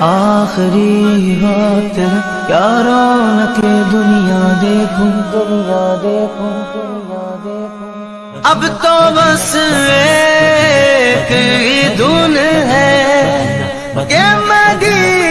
آخری بات کیا رونق دنیا دیکھوں. دنیا دیکھوں دنیا دیکھوں. اب تو بس ایک ہی دن ہے کہ مدینہ